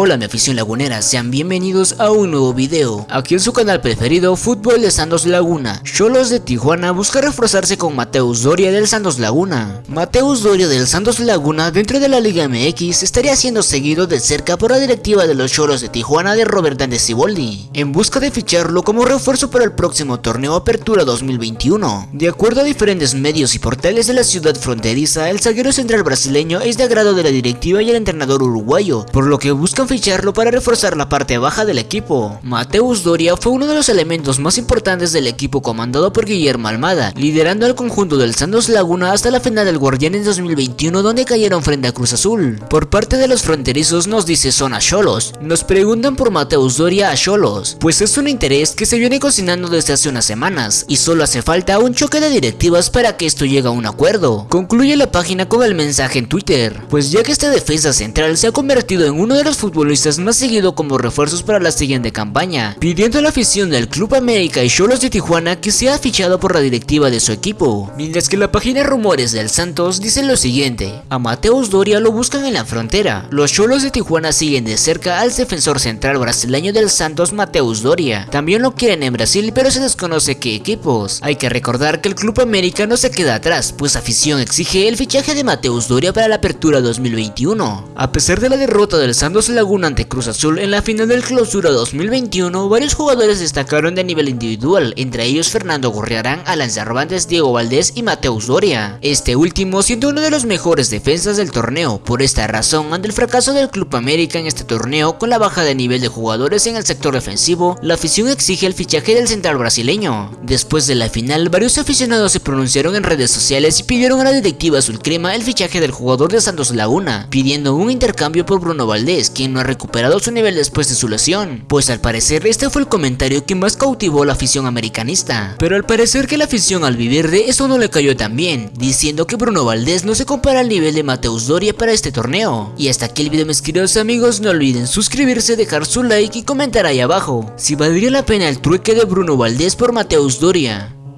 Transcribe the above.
Hola mi afición lagunera, sean bienvenidos a un nuevo video. Aquí en su canal preferido, Fútbol de Santos Laguna. Cholos de Tijuana busca reforzarse con Mateus Doria del Santos Laguna. Mateus Doria del Santos Laguna dentro de la Liga MX estaría siendo seguido de cerca por la directiva de los Cholos de Tijuana de Robert Dandes Siboldi, en busca de ficharlo como refuerzo para el próximo torneo Apertura 2021. De acuerdo a diferentes medios y portales de la ciudad fronteriza, el zaguero central brasileño es de agrado de la directiva y el entrenador uruguayo, por lo que buscan ficharlo para reforzar la parte baja del equipo. Mateus Doria fue uno de los elementos más importantes del equipo comandado por Guillermo Almada, liderando al conjunto del Santos Laguna hasta la final del Guardianes 2021 donde cayeron frente a Cruz Azul. Por parte de los fronterizos nos dice Zona Cholos. Nos preguntan por Mateus Doria a Cholos, pues es un interés que se viene cocinando desde hace unas semanas y solo hace falta un choque de directivas para que esto llegue a un acuerdo. Concluye la página con el mensaje en Twitter, pues ya que esta defensa central se ha convertido en uno de los futbolistas más seguido como refuerzos para la siguiente campaña, pidiendo a la afición del Club América y Cholos de Tijuana que sea fichado por la directiva de su equipo, mientras que la página Rumores del Santos dice lo siguiente, a Mateus Doria lo buscan en la frontera, los Cholos de Tijuana siguen de cerca al defensor central brasileño del Santos Mateus Doria, también lo quieren en Brasil pero se desconoce qué equipos, hay que recordar que el Club América no se queda atrás, pues afición exige el fichaje de Mateus Doria para la apertura 2021, a pesar de la derrota del Santos Laguna ante Cruz Azul en la final del clausura 2021, varios jugadores destacaron de nivel individual, entre ellos Fernando Gorriarán, Alan Cervantes, Diego Valdés y Mateus Doria. Este último siendo uno de los mejores defensas del torneo, por esta razón, ante el fracaso del Club América en este torneo con la baja de nivel de jugadores en el sector defensivo, la afición exige el fichaje del central brasileño. Después de la final, varios aficionados se pronunciaron en redes sociales y pidieron a la directiva azulcrema el fichaje del jugador de Santos Laguna, pidiendo un intercambio por Bruno Valdés, quien no ha recuperado su nivel después de su lesión, pues al parecer este fue el comentario que más cautivó la afición americanista. Pero al parecer que la afición al vivir de eso no le cayó tan bien, diciendo que Bruno Valdés no se compara al nivel de Mateus Doria para este torneo. Y hasta aquí el video mis queridos amigos, no olviden suscribirse, dejar su like y comentar ahí abajo, si valdría la pena el trueque de Bruno Valdés por Mateus Doria.